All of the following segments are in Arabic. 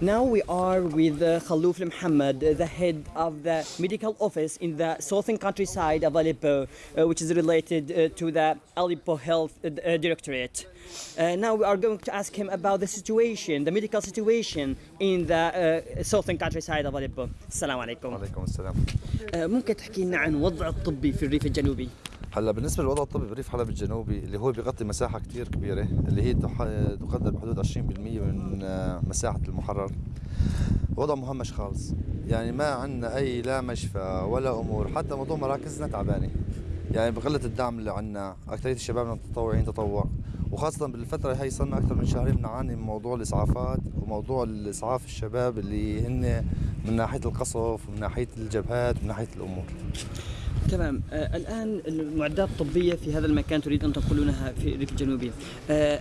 Now we are with uh, Khalouf Mohammed, uh, the head of the medical office in the southern countryside of Aleppo, uh, which is related uh, to the Aleppo Health uh, uh, Directorate. Uh, now we are going to ask him about the situation, the medical situation in the uh, southern countryside of Aleppo. Assalamu alaikum. وعليكم السلام Uh, ممكن تحكي لنا عن وضع الطبي في الريف الجنوبي؟ هلا بالنسبة للوضع الطبي بريف حلب الجنوبي اللي هو بيغطي مساحة كتير كبيرة اللي هي تقدر بحدود 20% من آه، مساحة المحرر. وضع مهمش خالص. يعني ما عندنا أي لا مشفى ولا أمور حتى موضوع مراكزنا تعبانه يعني بقلة الدعم اللي عندنا اكثريه الشباب متطوعين تطوع. وخاصة بالفترة هي صرنا أكثر من شهرين بنعاني من موضوع الإسعافات وموضوع الإسعاف الشباب اللي هن من ناحية القصف ومن ناحية الجبهات ومن ناحية الأمور. تمام. آه الآن المعدات الطبية في هذا المكان تريد أن تنقلونها في الريف الجنوبي. آه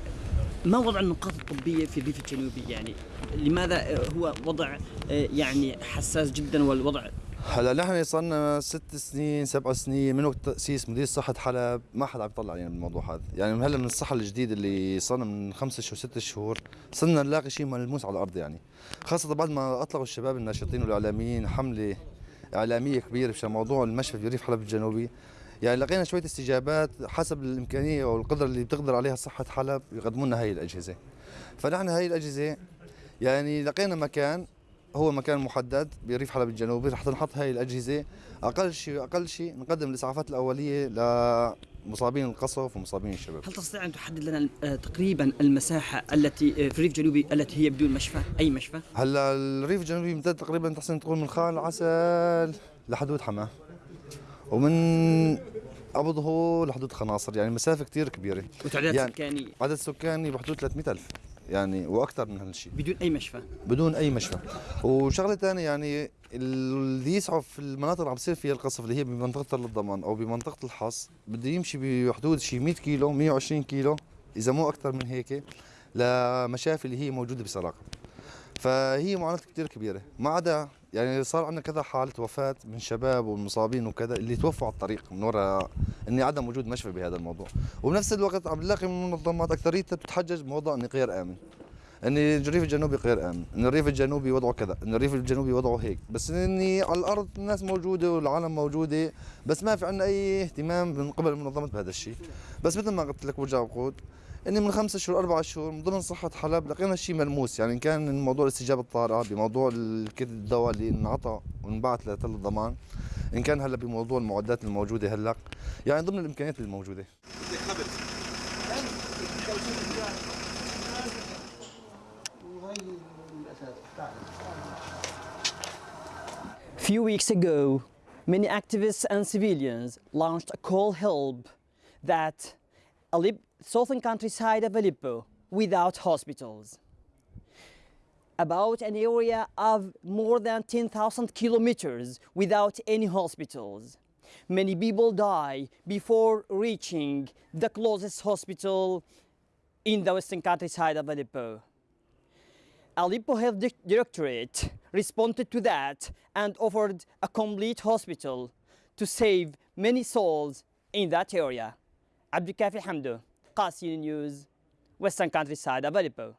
ما وضع النقاط الطبية في الريف الجنوبي؟ يعني لماذا هو وضع آه يعني حساس جدا والوضع هلا نحن صار لنا ست سنين سبع سنين من وقت تأسيس مديريه صحة حلب؟ ما حدا عم يطلع علينا بالموضوع هذا، يعني هلا من الصحة الجديد اللي صار من خمسة شهور ست شهور صرنا نلاقي شيء ملموس على الأرض يعني، خاصة بعد ما أطلقوا الشباب الناشطين والإعلاميين حملة إعلامية كبيرة بشان موضوع المشفى في ريف حلب الجنوبي، يعني لقينا شوية استجابات حسب الإمكانية والقدره اللي بتقدر عليها صحة حلب يقدموا لنا هي الأجهزة. فنحن هي الأجهزة يعني لقينا مكان هو مكان محدد بريف حلب الجنوبي رح تنحط هاي الأجهزة. أقل شيء أقل شيء نقدم الإسعافات الأولية لمصابين القصف ومصابين الشباب. هل تستطيع أن تحدد لنا آه تقريبا المساحة التي آه في الريف الجنوبي التي هي بدون مشفى؟ أي مشفى؟ هلا الريف الجنوبي يمتد تقريبا تحسن تقول من خان العسل لحدود حماة. ومن أبو ظهور لحدود خناصر يعني مسافة كثير كبيرة. وتعداد يعني سكاني عدد سكاني بحدود 300000 يعني وأكثر من هالشيء بدون أي مشفى. بدون أي مشفى. وشغلة ثانية يعني اللي يسعى في المناطق اللي عم بصير فيها القصف اللي هي بمنطقة الضمان أو بمنطقة الحص بده يمشي بحدود شي 100 كيلو 120 كيلو إذا مو أكثر من هيك لمشافي اللي هي موجودة بسراقة. فهي معاناة كثير كبيرة. ما عدا يعني صار عندنا كذا حالة وفاة من شباب والمصابين وكذا اللي توفوا على الطريق من وراء اني عدم وجود مشفى بهذا الموضوع. وبنفس الوقت عم نلاقي من المنظمات اكثريتها بتتحجج بموضوع اني غير آمن. إن الريف الجنوبي غير آمن. إن الريف الجنوبي وضعه كذا. إن الريف الجنوبي وضعه هيك. بس اني على الأرض الناس موجودة والعالم موجودة. بس ما في عندنا أي اهتمام من قبل المنظمات بهذا الشيء. بس مثل ما قلت لك برجع بقول إني من خمسة شهور أربع شهور من ضمن صحة حلب لقينا شيء ملموس. يعني كان موضوع الاستجابة الطارئه بموضوع الدواء اللي انعطى وانبعث لتل الضمان إن كان هلا بموضوع المعدات الموجودة هلا يعني ضمن الإمكانيات الموجودة. Few weeks ago, many activists and civilians launched a call help that Alep- southern countryside of Aleppo without hospitals. About an area of more than 10,000 kilometers without any hospitals. Many people die before reaching the closest hospital in the western countryside of Aleppo. Aleppo Health Directorate responded to that and offered a complete hospital to save many souls in that area. Abdul Kafi Hamdo, Qasim News, Western Countryside available.